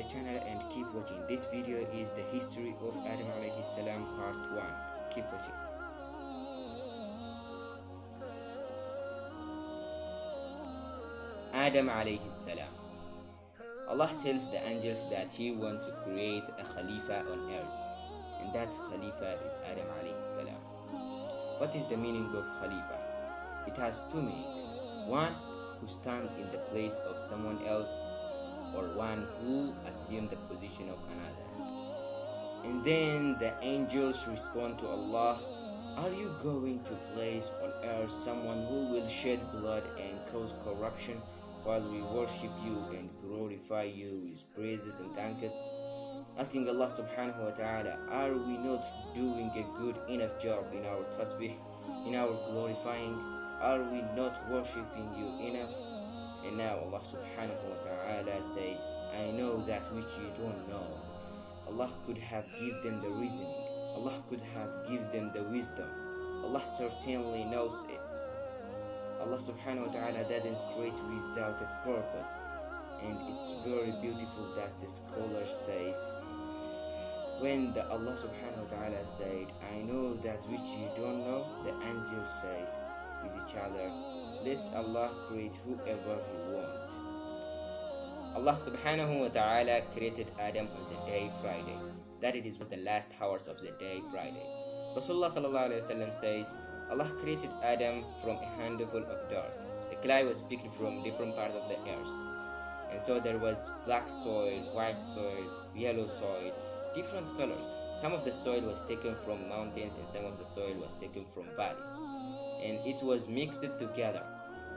the channel and keep watching. This video is the history of Adam alayhi salam part 1. Keep watching. Adam alayhi salam. Allah tells the angels that He wants to create a Khalifa on earth, and that Khalifa is Adam alayhi salam. What is the meaning of Khalifa? It has two meanings. One, who stand in the place of someone else, or one who assume the position of another. And then the angels respond to Allah, Are you going to place on earth someone who will shed blood and cause corruption? while we worship you and glorify you with praises and thanks. Asking Allah subhanahu wa ta'ala, are we not doing a good enough job in our tasbih, in our glorifying? Are we not worshipping you enough? And now Allah subhanahu wa ta'ala says, I know that which you don't know. Allah could have given them the reasoning. Allah could have given them the wisdom. Allah certainly knows it. Allah subhanahu wa ta'ala didn't create without a purpose and it's very beautiful that the scholar says when the Allah subhanahu wa ta'ala said I know that which you don't know the angel says with each other let's Allah create whoever he wants Allah subhanahu wa ta'ala created Adam on the day Friday that it is with the last hours of the day Friday Rasulullah sallallahu alayhi wa sallam says Allah created Adam from a handful of dirt. The clay was picked from different parts of the earth. And so there was black soil, white soil, yellow soil, different colors. Some of the soil was taken from mountains and some of the soil was taken from valleys. And it was mixed together.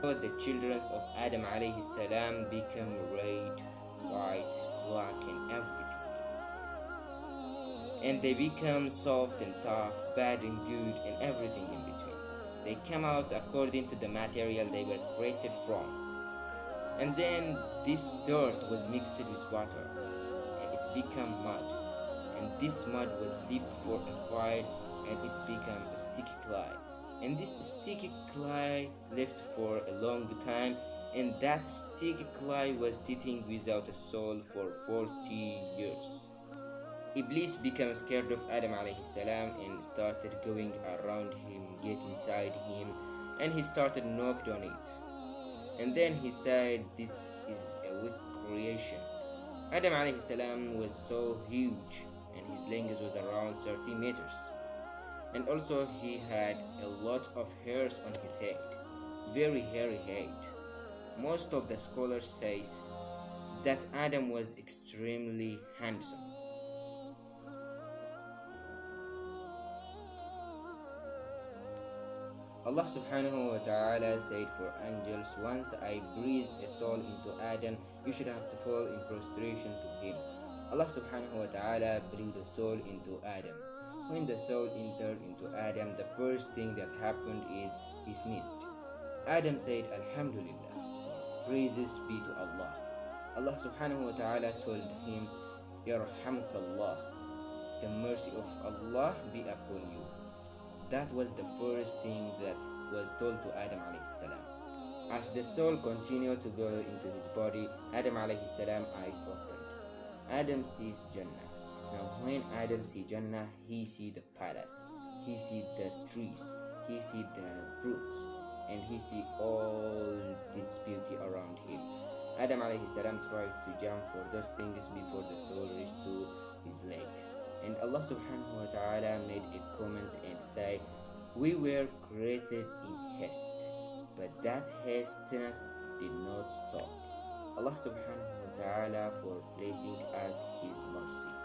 So the children of Adam alayhi salam become red, white, black and everything. And they become soft and tough, bad and good and everything in between. They come out according to the material they were created from. And then this dirt was mixed with water and it became mud. And this mud was left for a while and it became a sticky clay. And this sticky clay left for a long time and that sticky clay was sitting without a soul for 40 years. Iblis became scared of Adam alayhi salam and started going around him, get inside him, and he started knocked on it. And then he said, This is a weak creation. Adam alayhi salam was so huge and his length was around 30 meters. And also he had a lot of hairs on his head, very hairy head. Most of the scholars says that Adam was extremely handsome. Allah subhanahu wa ta'ala said for angels, Once I breathe a soul into Adam, you should have to fall in prostration to him. Allah subhanahu wa ta'ala breathed a soul into Adam. When the soul entered into Adam, the first thing that happened is he sneezed. Adam said, Alhamdulillah, praises be to Allah. Allah subhanahu wa ta'ala told him, Yarhamkallah, the mercy of Allah be upon you. That was the first thing that was told to Adam salam. As the soul continued to go into his body, Adam salam eyes opened. Adam sees Jannah. Now when Adam sees Jannah, he see the palace, he see the trees, he see the fruits, and he see all this beauty around him. Adam salam tried to jump for those things before the soul reached to his leg. And Allah subhanahu wa ta'ala made a comment and say, We were created in haste, but that hastiness did not stop. Allah subhanahu wa ta'ala for placing us His mercy.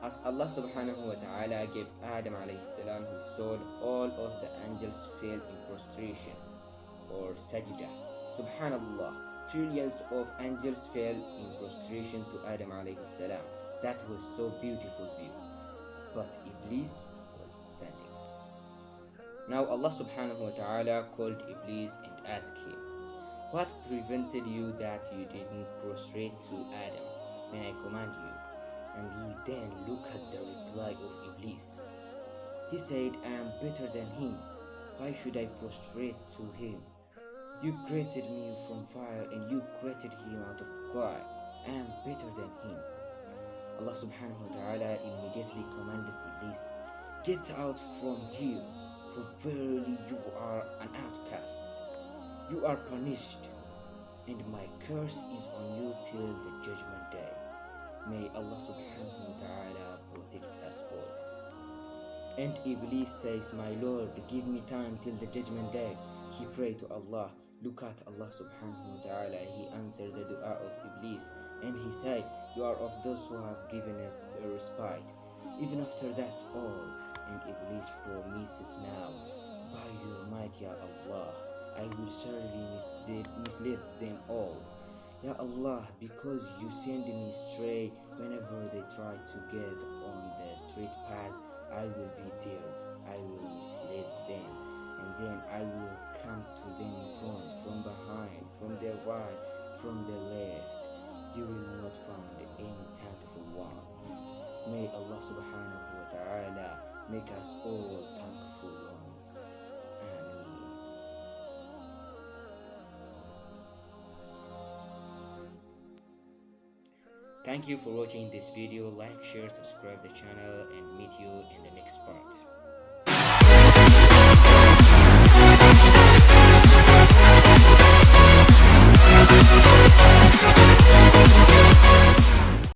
As Allah subhanahu wa ta'ala gave Adam alayhi salam his soul, all of the angels fell in prostration or sajda. Subhanallah, trillions of angels fell in prostration to Adam alayhi salam. That was so beautiful view. But Iblis was standing. Now Allah subhanahu wa ta'ala called Iblis and asked him, What prevented you that you didn't prostrate to Adam when I command you? And he then looked at the reply of Iblis. He said, I am better than him. Why should I prostrate to him? You created me from fire and you created him out of clay. I am better than him. Allah subhanahu wa ta'ala immediately commanded Iblis, Get out from here, for verily you are an outcast. You are punished, and my curse is on you till the judgment day. May Allah subhanahu wa ta'ala protect us all. And Iblis says, My Lord, give me time till the judgment day. He prayed to Allah. Look at Allah subhanahu wa ta'ala. He answered the dua of Iblis. And he said, You are of those who have given a, respite. Even after that all, and Iblis promises now, By your might, Ya Allah, I will surely mislead them all. Ya Allah, because you send me astray whenever they try to get on the straight path, I will be there. I will mislead them, and then I will come to them in front, from behind, from the right, from the left. You will not find any thankful ones. May Allah subhanahu wa ta'ala make us all thankful Thank you for watching this video. Like, share, subscribe the channel and meet you